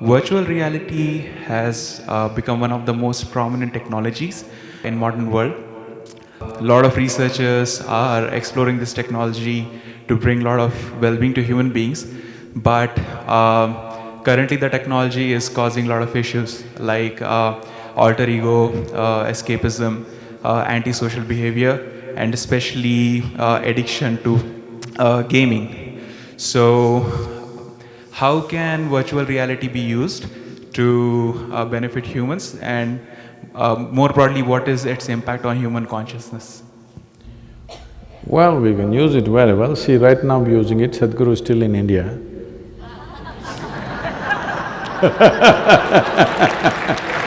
Virtual reality has uh, become one of the most prominent technologies in modern world. A lot of researchers are exploring this technology to bring a lot of well-being to human beings, but um, currently the technology is causing a lot of issues like uh, alter ego, uh, escapism, uh, antisocial behavior, and especially uh, addiction to gaming. So how can virtual reality be used to uh, benefit humans and uh, more broadly what is its impact on human consciousness? Well, we can use it very well. See, right now I'm using it, Sadhguru is still in India.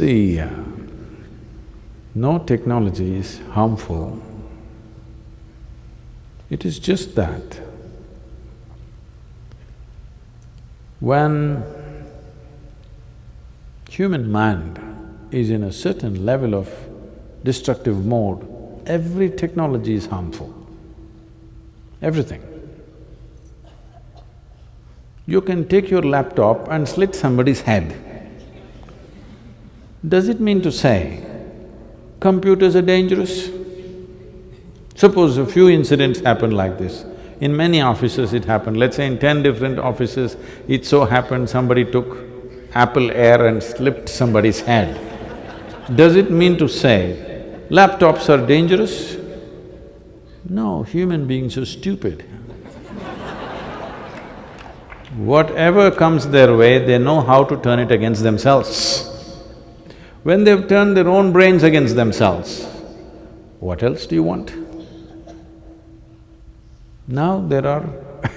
See, no technology is harmful. It is just that when human mind is in a certain level of destructive mode, every technology is harmful, everything. You can take your laptop and slit somebody's head. Does it mean to say computers are dangerous? Suppose a few incidents happen like this. In many offices it happened, let's say in ten different offices, it so happened somebody took Apple Air and slipped somebody's head. Does it mean to say laptops are dangerous? No, human beings are stupid. Whatever comes their way, they know how to turn it against themselves. When they've turned their own brains against themselves, what else do you want? Now there are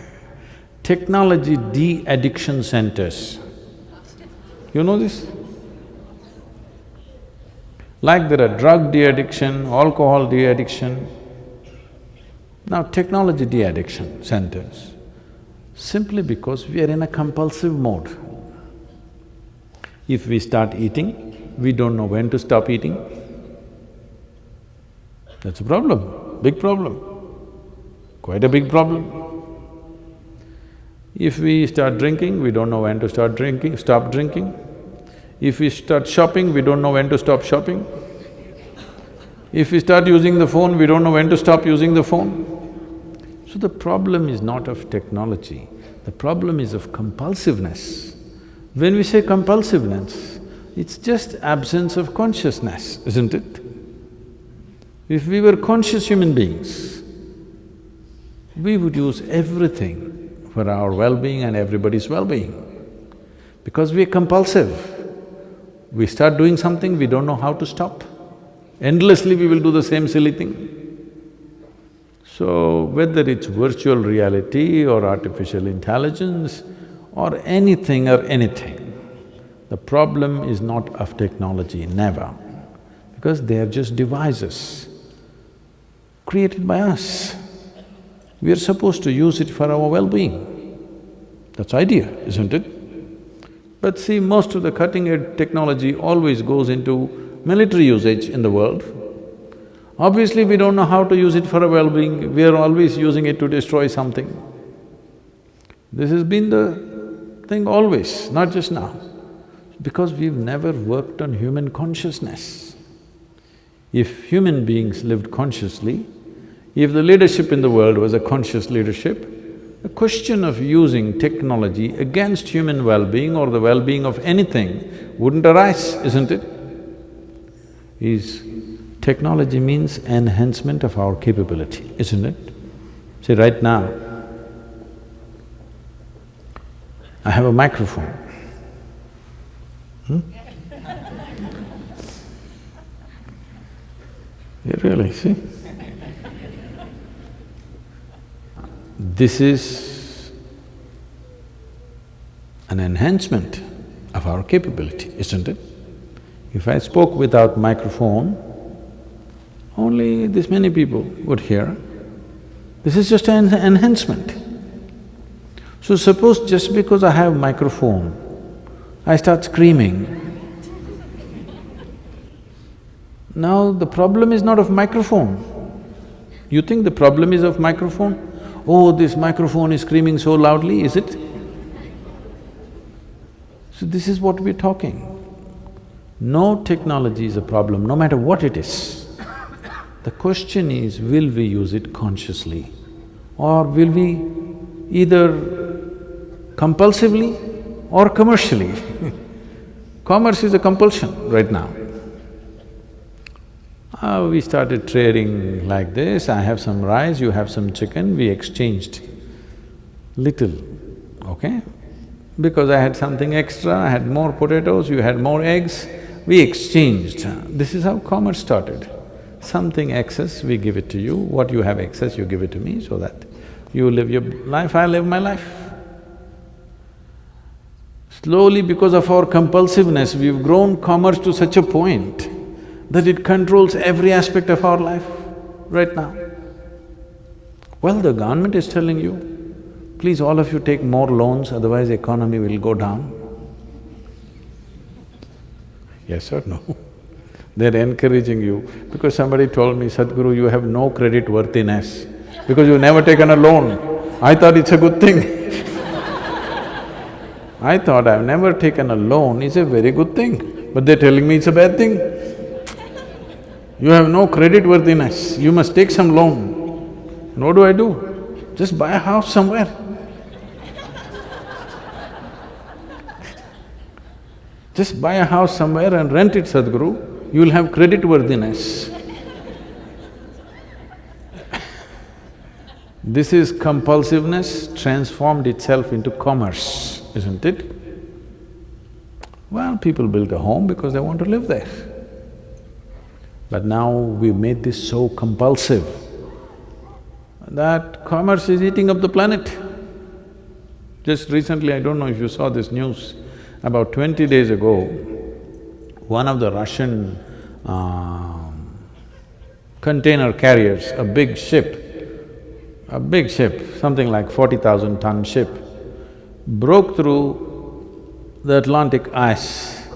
technology de-addiction centers. You know this? Like there are drug de-addiction, alcohol de-addiction, now technology de-addiction centers, simply because we are in a compulsive mode. If we start eating, we don't know when to stop eating. That's a problem, big problem, quite a big problem. If we start drinking, we don't know when to start drinking, stop drinking. If we start shopping, we don't know when to stop shopping. If we start using the phone, we don't know when to stop using the phone. So the problem is not of technology, the problem is of compulsiveness. When we say compulsiveness, it's just absence of consciousness, isn't it? If we were conscious human beings, we would use everything for our well-being and everybody's well-being. Because we're compulsive. We start doing something, we don't know how to stop. Endlessly we will do the same silly thing. So, whether it's virtual reality or artificial intelligence or anything or anything, the problem is not of technology, never, because they are just devices created by us. We are supposed to use it for our well-being. That's idea, isn't it? But see, most of the cutting-edge technology always goes into military usage in the world. Obviously, we don't know how to use it for our well-being, we are always using it to destroy something. This has been the thing always, not just now because we've never worked on human consciousness. If human beings lived consciously, if the leadership in the world was a conscious leadership, the question of using technology against human well-being or the well-being of anything wouldn't arise, isn't it? Is technology means enhancement of our capability, isn't it? See, right now, I have a microphone. Hmm? Yeah, really, see? This is an enhancement of our capability, isn't it? If I spoke without microphone, only this many people would hear. This is just an enhancement. So suppose just because I have microphone, I start screaming. Now the problem is not of microphone. You think the problem is of microphone? Oh, this microphone is screaming so loudly, is it? So this is what we're talking. No technology is a problem, no matter what it is. The question is, will we use it consciously or will we either compulsively or commercially Commerce is a compulsion right now. Uh, we started trading like this, I have some rice, you have some chicken, we exchanged little, okay? Because I had something extra, I had more potatoes, you had more eggs, we exchanged. This is how commerce started. Something excess, we give it to you, what you have excess, you give it to me so that you live your life, I live my life. Slowly because of our compulsiveness, we've grown commerce to such a point that it controls every aspect of our life right now. Well, the government is telling you, please all of you take more loans, otherwise economy will go down. Yes or no? They're encouraging you because somebody told me, Sadhguru, you have no credit worthiness because you've never taken a loan. I thought it's a good thing I thought I've never taken a loan is a very good thing, but they're telling me it's a bad thing. You have no credit worthiness, you must take some loan. And what do I do? Just buy a house somewhere. Just buy a house somewhere and rent it, Sadhguru, you'll have credit worthiness. this is compulsiveness transformed itself into commerce isn't it? Well, people build a home because they want to live there. But now we've made this so compulsive that commerce is eating up the planet. Just recently, I don't know if you saw this news, about twenty days ago, one of the Russian uh, container carriers, a big ship, a big ship, something like forty thousand ton ship, broke through the Atlantic ice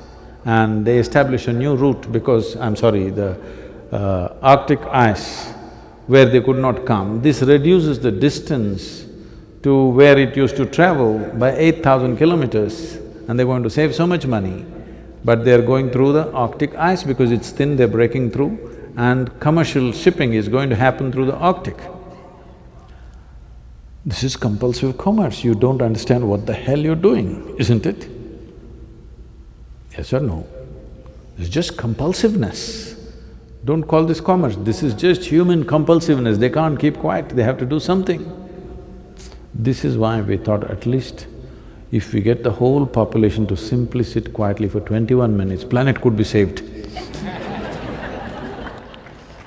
and they established a new route because, I'm sorry, the uh, Arctic ice where they could not come. This reduces the distance to where it used to travel by eight thousand kilometers and they're going to save so much money. But they're going through the Arctic ice because it's thin, they're breaking through and commercial shipping is going to happen through the Arctic. This is compulsive commerce, you don't understand what the hell you're doing, isn't it? Yes or no? It's just compulsiveness. Don't call this commerce, this is just human compulsiveness, they can't keep quiet, they have to do something. This is why we thought at least if we get the whole population to simply sit quietly for twenty-one minutes, planet could be saved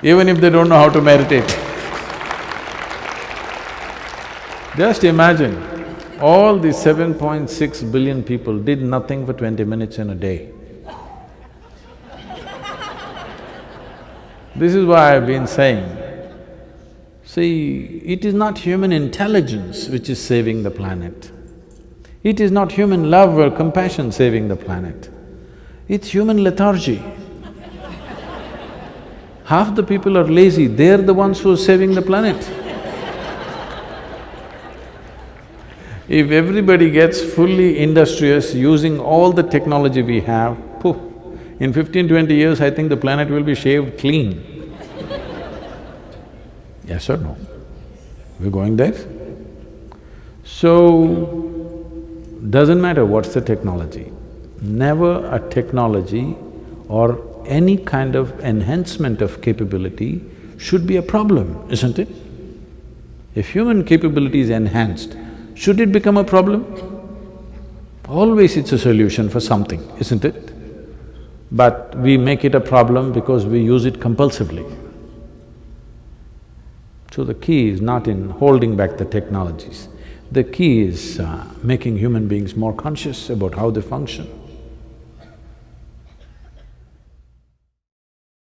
even if they don't know how to meditate. Just imagine, all these seven point six billion people did nothing for twenty minutes in a day. This is why I've been saying, see, it is not human intelligence which is saving the planet. It is not human love or compassion saving the planet. It's human lethargy. Half the people are lazy, they're the ones who are saving the planet. If everybody gets fully industrious using all the technology we have, poof, in fifteen, twenty years, I think the planet will be shaved clean. yes or no? We're going there? So, doesn't matter what's the technology, never a technology or any kind of enhancement of capability should be a problem, isn't it? If human capability is enhanced, should it become a problem? Always it's a solution for something, isn't it? But we make it a problem because we use it compulsively. So the key is not in holding back the technologies, the key is uh, making human beings more conscious about how they function.